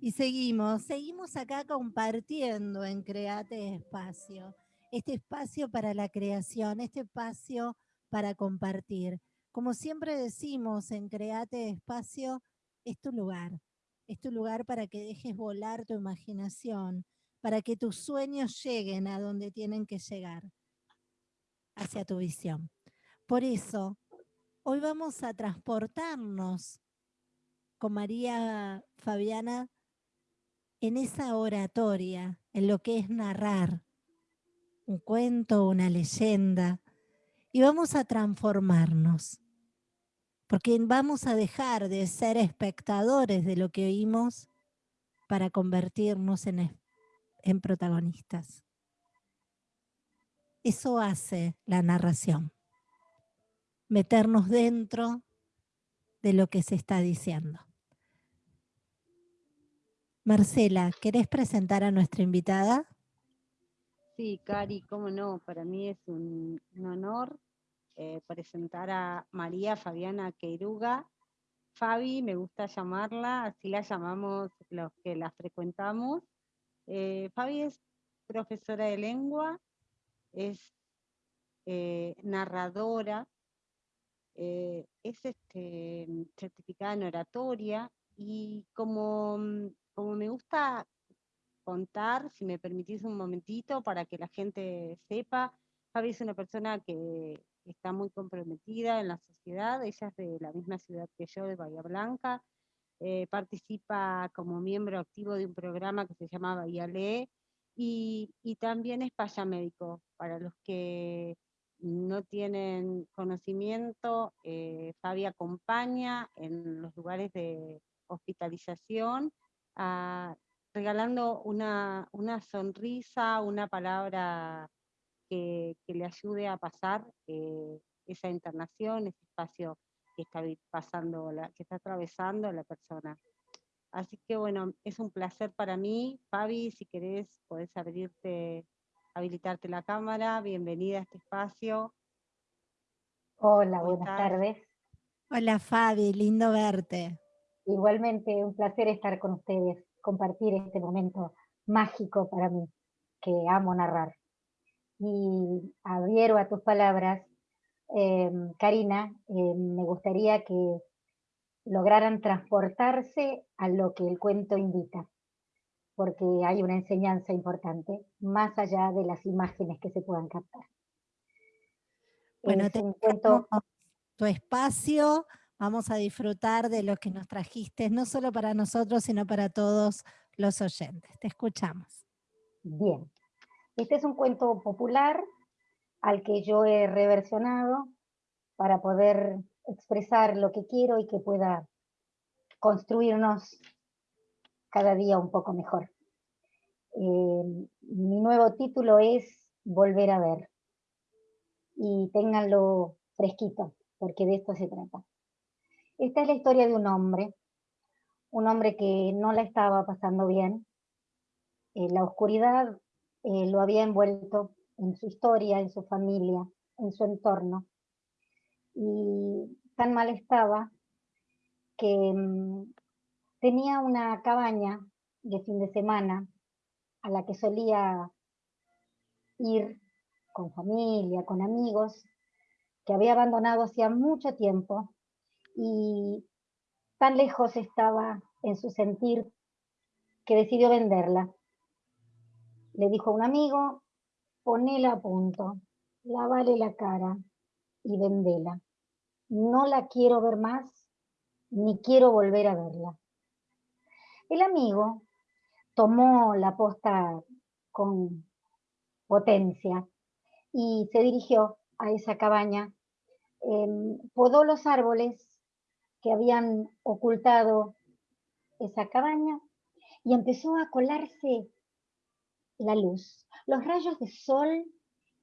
Y seguimos, seguimos acá compartiendo en Create Espacio. Este espacio para la creación, este espacio para compartir. Como siempre decimos en Create Espacio, es tu lugar. Es tu lugar para que dejes volar tu imaginación, para que tus sueños lleguen a donde tienen que llegar, hacia tu visión. Por eso, hoy vamos a transportarnos con María Fabiana en esa oratoria, en lo que es narrar un cuento, una leyenda, y vamos a transformarnos, porque vamos a dejar de ser espectadores de lo que oímos para convertirnos en, en protagonistas. Eso hace la narración, meternos dentro de lo que se está diciendo. Marcela, ¿querés presentar a nuestra invitada? Sí, Cari, cómo no, para mí es un, honor eh, presentar a María Fabiana Queiruga. Fabi, me gusta llamarla, así la llamamos los que la frecuentamos. Eh, Fabi es profesora de lengua, es eh, narradora, es este, certificada en oratoria y como mm, como me gusta contar, si me permitís un momentito, para que la gente sepa, Fabi es una persona que está muy comprometida en la sociedad, ella es de la misma ciudad que yo, de Bahía Blanca, eh, participa como miembro activo de un programa que se llama Bahía Lee, y, también es paya médico. Para los que no tienen conocimiento, eh, Fabi acompaña en los lugares de hospitalización regalando una, sonrisa, una palabra que, le ayude a pasar eh, esa internación, ese espacio que está pasando, la, que está atravesando la persona. Así que bueno, es un placer para mí. Fabi, si querés, podés abrirte, habilitarte la cámara. Bienvenida a este espacio. Hola, buenas tardes. Hola Fabi, lindo verte. Igualmente, un placer estar con ustedes, compartir este momento mágico para mí, que amo narrar. Y adhiero a tus palabras, em, Karina, em, me gustaría que lograran transportarse a lo que el cuento invita, porque hay una enseñanza importante, más allá de las imágenes que se puedan captar. Bueno, te cuento tu espacio Vamos a disfrutar de lo que nos trajiste, no solo para nosotros, sino para todos los oyentes. Te escuchamos. Bien. Este es un cuento popular al que yo he reversionado para poder expresar lo que quiero y que pueda construirnos cada día un poco mejor. Eh, mi nuevo título es Volver a ver. Y ténganlo fresquito, porque de esto se trata. Esta es la historia de un hombre, un hombre que no la estaba pasando bien. Eh, la oscuridad eh, lo había envuelto en su historia, en su familia, en su entorno. Y tan mal estaba que mm, tenía una cabaña de fin de semana a la que solía ir con familia, con amigos, que había abandonado hacía mucho tiempo y tan lejos estaba en su sentir que decidió venderla. Le dijo a un amigo, ponela a punto, lávale la cara y vendela. No la quiero ver más, ni quiero volver a verla. El amigo tomó la posta con potencia y se dirigió a esa cabaña, podó los árboles que habían ocultado esa cabaña y empezó a colarse la luz. Los rayos de sol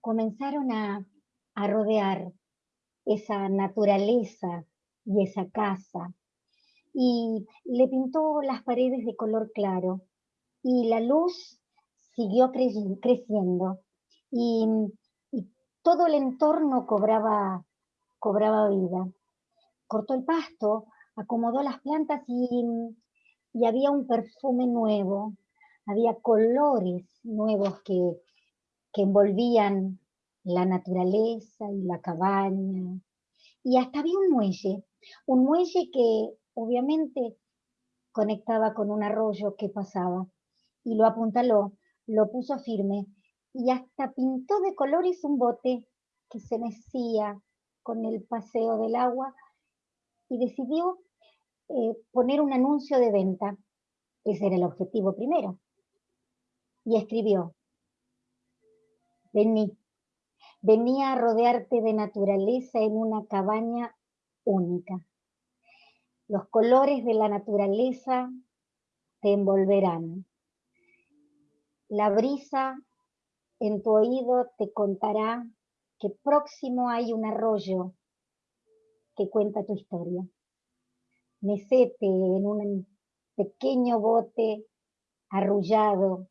comenzaron a, rodear esa naturaleza y esa casa y le pintó las paredes de color claro y la luz siguió creciendo y, y todo el entorno cobraba, cobraba vida cortó el pasto, acomodó las plantas y, y había un perfume nuevo, había colores nuevos que, que envolvían la naturaleza y la cabaña. Y hasta había un muelle, un muelle que obviamente conectaba con un arroyo que pasaba y lo apuntaló, lo puso firme y hasta pintó de colores un bote que se mecía con el paseo del agua y decidió eh, poner un anuncio de venta. Ese era el objetivo primero. Y escribió, vení, venía a rodearte de naturaleza en una cabaña única. Los colores de la naturaleza te envolverán. La brisa en tu oído te contará que próximo hay un arroyo que cuenta tu historia. Mecete en un pequeño bote arrullado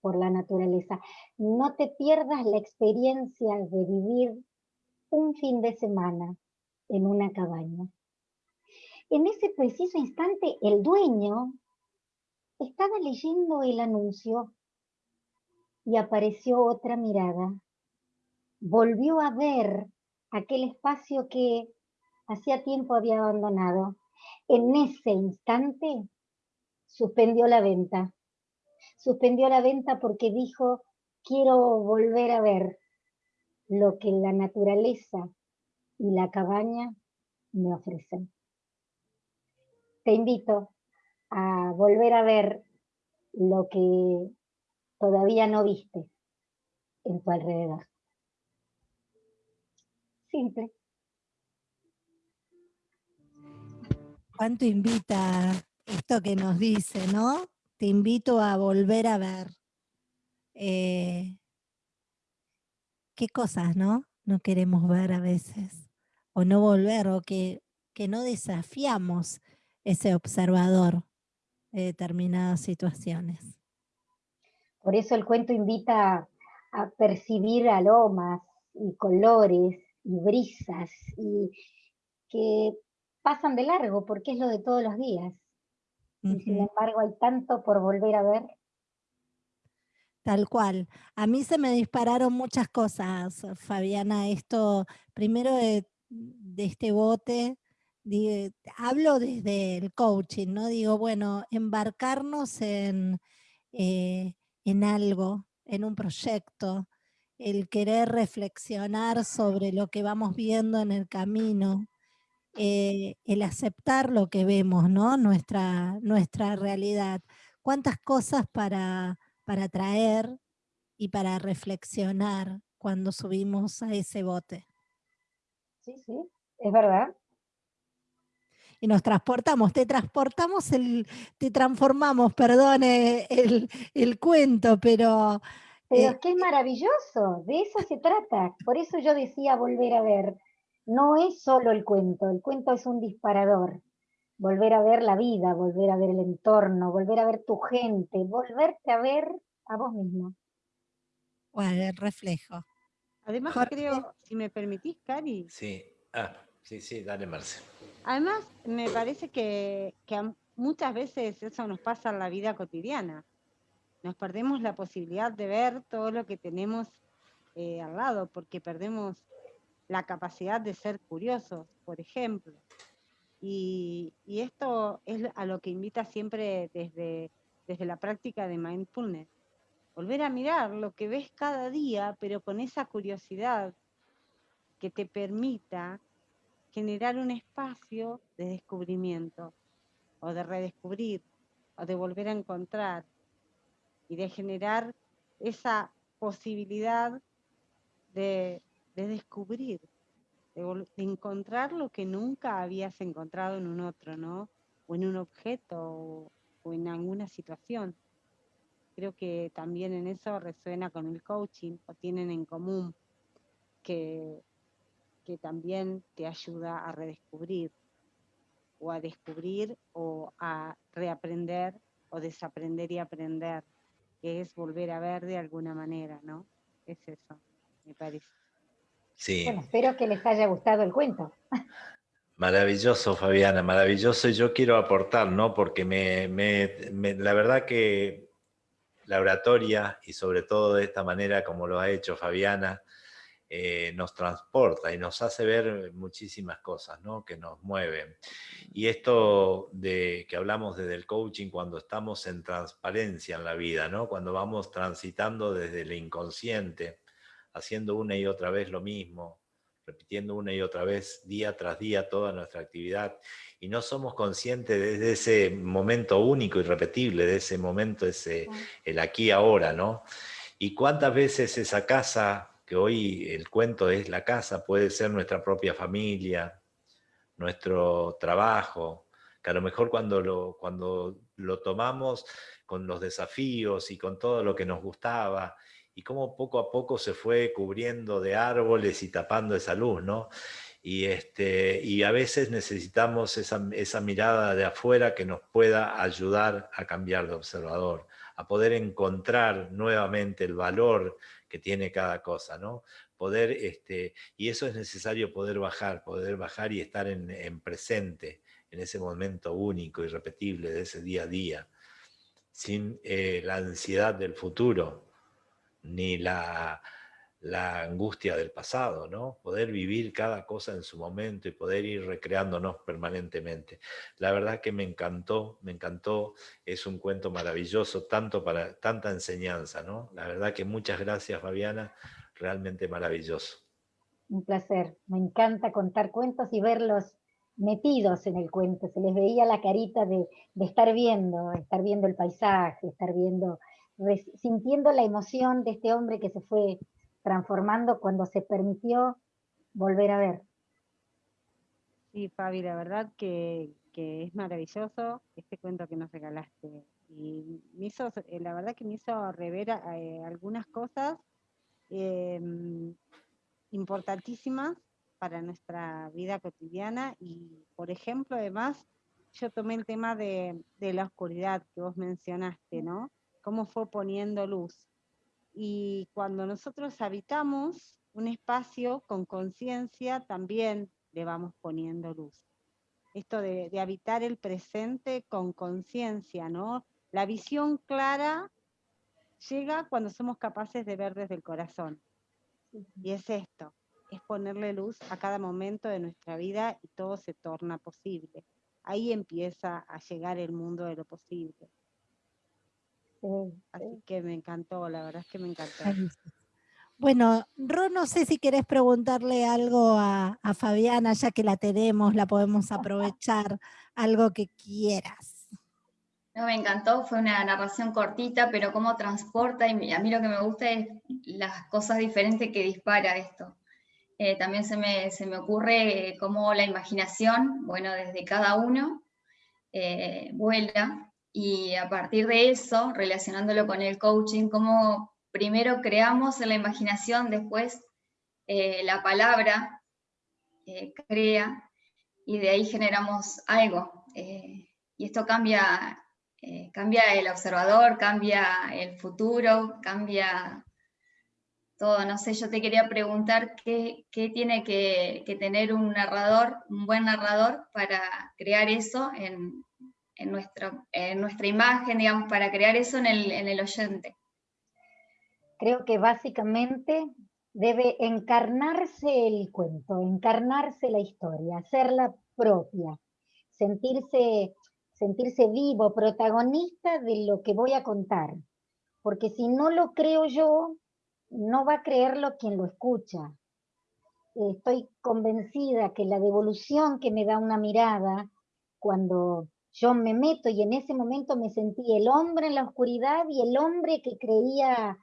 por la naturaleza. No te pierdas la experiencia de vivir un fin de semana en una cabaña. En ese preciso instante, el dueño estaba leyendo el anuncio y apareció otra mirada. Volvió a ver aquel espacio que hacía tiempo había abandonado. En ese instante suspendió la venta. Suspendió la venta porque dijo, quiero volver a ver lo que la naturaleza y la cabaña me ofrecen. Te invito a volver a ver lo que todavía no viste en tu alrededor. Simple. ¿Cuánto invita esto que nos dice, no? Te invito a volver a ver. Eh, ¿Qué cosas, no? No queremos ver a veces. O no volver, o que, que no desafiamos ese observador de determinadas situaciones. Por eso el cuento invita a percibir aromas y colores y brisas y que pasan de largo porque es lo de todos los días. Y sin embargo hay tanto por volver a ver. Tal cual. A mí se me dispararon muchas cosas, Fabiana. Esto, primero de, este bote, hablo desde el coaching, ¿no? Digo, bueno, embarcarnos en, eh, en algo, en un proyecto, el querer reflexionar sobre lo que vamos viendo en el camino, eh, el aceptar lo que vemos, ¿no? Nuestra, nuestra realidad. ¿Cuántas cosas para, para traer y para reflexionar cuando subimos a ese bote? Sí, sí, es verdad y nos transportamos, te transportamos, el, te transformamos, perdone el, cuento, pero... Pero es eh, que es maravilloso, de eso se trata. Por eso yo decía volver a ver. No es solo el cuento, el cuento es un disparador. Volver a ver la vida, volver a ver el entorno, volver a ver tu gente, volverte a ver a vos mismo. Bueno, el reflejo. Además creo, si me permitís, Cari. Sí, ah, sí, sí, dale Marce. Además, me parece que, muchas veces eso nos pasa en la vida cotidiana. Nos perdemos la posibilidad de ver todo lo que tenemos eh, al lado, porque perdemos la capacidad de ser curiosos, por ejemplo. Y, esto es a lo que invita siempre desde, desde la práctica de mindfulness. Volver a mirar lo que ves cada día, pero con esa curiosidad que te permita generar un espacio de descubrimiento o de redescubrir o de volver a encontrar y de generar esa posibilidad de, descubrir, de, encontrar lo que nunca habías encontrado en un otro, ¿no? O en un objeto o, o en alguna situación. Creo que también en eso resuena con el coaching o tienen en común que que también te ayuda a redescubrir o a descubrir o a reaprender o desaprender y aprender, que es volver a ver de alguna manera, ¿no? Es eso, me parece. Sí. Bueno, espero que les haya gustado el cuento. Maravilloso, Fabiana, maravilloso. Y yo quiero aportar, ¿no? Porque me, la verdad que la oratoria, y sobre todo de esta manera como lo ha hecho Fabiana, eh, nos transporta y nos hace ver muchísimas cosas ¿no? que nos mueven. Y esto de que hablamos desde el coaching cuando estamos en transparencia en la vida, ¿no? cuando vamos transitando desde el inconsciente, haciendo una y otra vez lo mismo, repitiendo una y otra vez día tras día toda nuestra actividad y no somos conscientes de ese momento único y repetible, de ese momento, ese, el aquí ahora, ¿no? Y cuántas veces esa casa que hoy el cuento es la casa, puede ser nuestra propia familia, nuestro trabajo, que a lo mejor cuando lo, cuando lo tomamos con los desafíos y con todo lo que nos gustaba, y cómo poco a poco se fue cubriendo de árboles y tapando esa luz, ¿no? Y, este, y a veces necesitamos esa, esa mirada de afuera que nos pueda ayudar a cambiar de observador, a poder encontrar nuevamente el valor que tiene cada cosa, ¿no? Poder, este, y eso es necesario poder bajar, poder bajar y estar en, presente, en ese momento único, irrepetible de ese día a día, sin eh, la ansiedad del futuro, ni la, angustia del pasado, ¿no? Poder vivir cada cosa en su momento y poder ir recreándonos permanentemente. La verdad que me encantó, me encantó, es un cuento maravilloso, tanto para tanta enseñanza, ¿no? La verdad que muchas gracias, Fabiana, realmente maravilloso. Un placer, me encanta contar cuentos y verlos metidos en el cuento, se les veía la carita de, de estar viendo, estar viendo el paisaje, estar viendo, sintiendo la emoción de este hombre que se fue transformando cuando se permitió volver a ver. Sí, Fabi, la verdad que, es maravilloso este cuento que nos regalaste. Y me hizo, eh, la verdad que me hizo rever eh, algunas cosas em, importantísimas para nuestra vida cotidiana y, por ejemplo, además, yo tomé el tema de, de la oscuridad que vos mencionaste, ¿no? Cómo fue poniendo luz. Y cuando nosotros habitamos un espacio con conciencia, también le vamos poniendo luz. Esto de, habitar el presente con conciencia, ¿no? La visión clara llega cuando somos capaces de ver desde el corazón. Y es esto, es ponerle luz a cada momento de nuestra vida y todo se torna posible. Ahí empieza a llegar el mundo de lo posible. Así que me encantó, la verdad es que me encantó. Bueno, Ro, no sé si querés preguntarle algo a, Fabiana, ya que la tenemos, la podemos aprovechar, algo que quieras. No, me encantó, fue una narración cortita, pero cómo transporta, y a mí lo que me gusta es las cosas diferentes que dispara esto. Eh, también se me, se me ocurre cómo la imaginación, bueno, desde cada uno, eh, vuela y a partir de eso, relacionándolo con el coaching, cómo primero creamos en la imaginación, después eh, la palabra eh, crea y de ahí generamos algo. Eh, y esto cambia, cambia el observador, cambia el futuro, cambia todo. No sé, yo te quería preguntar qué, tiene que, que tener un narrador, un buen narrador para crear eso en, en, nuestra imagen, digamos, para crear eso en el, en el oyente? Creo que básicamente debe encarnarse el cuento, encarnarse la historia, hacerla propia, sentirse, sentirse vivo, protagonista de lo que voy a contar. Porque si no lo creo yo, no va a creerlo quien lo escucha. Estoy convencida que la devolución que me da una mirada cuando yo me meto y en ese momento me sentí el hombre en la oscuridad y el hombre que creía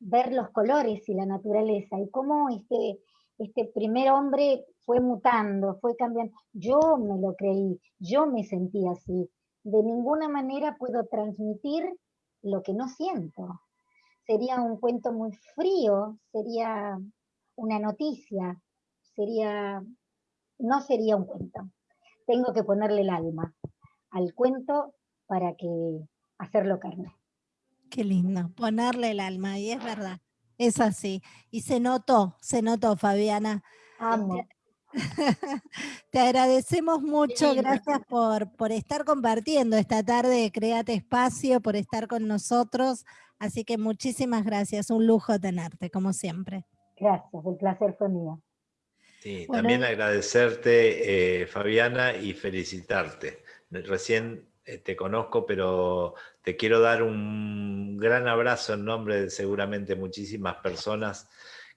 ver los colores y la naturaleza y cómo este, este primer hombre fue mutando, fue cambiando. Yo me lo creí, yo me sentí así. De ninguna manera puedo transmitir lo que no siento. Sería un cuento muy frío, sería una noticia, sería, no sería un cuento tengo que ponerle el alma al cuento para que hacerlo carne. Qué lindo, ponerle el alma, y es verdad, es así. Y se notó, se notó, Fabiana. Amo. Te agradecemos mucho, gracias por, por estar compartiendo esta tarde de Créate Espacio, por estar con nosotros. Así que muchísimas gracias, un lujo tenerte, como siempre. Gracias, el placer fue mío. Sí, Bueno. también agradecerte, eh, Fabiana, y felicitarte. Recién eh, te conozco, pero te quiero dar un gran abrazo en nombre de seguramente muchísimas personas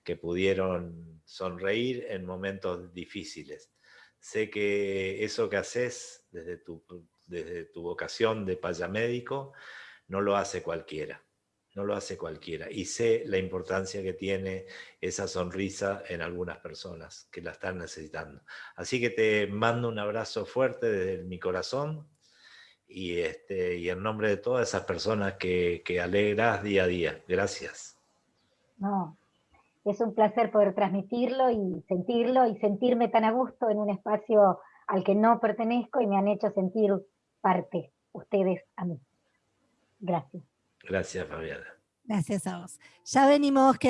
que pudieron sonreír en momentos difíciles. Sé que eso que haces desde tu, desde tu vocación de payamédico no lo hace cualquiera. No lo hace cualquiera. Y sé la importancia que tiene esa sonrisa en algunas personas que la están necesitando. Así que te mando un abrazo fuerte desde mi corazón y, este, y en nombre de todas esas personas que, que alegras día a día. Gracias. No, es un placer poder transmitirlo y sentirlo y sentirme tan a gusto en un espacio al que no pertenezco y me han hecho sentir parte, ustedes a mí. Gracias. Gracias, Fabiana. Gracias a vos. Ya venimos, queda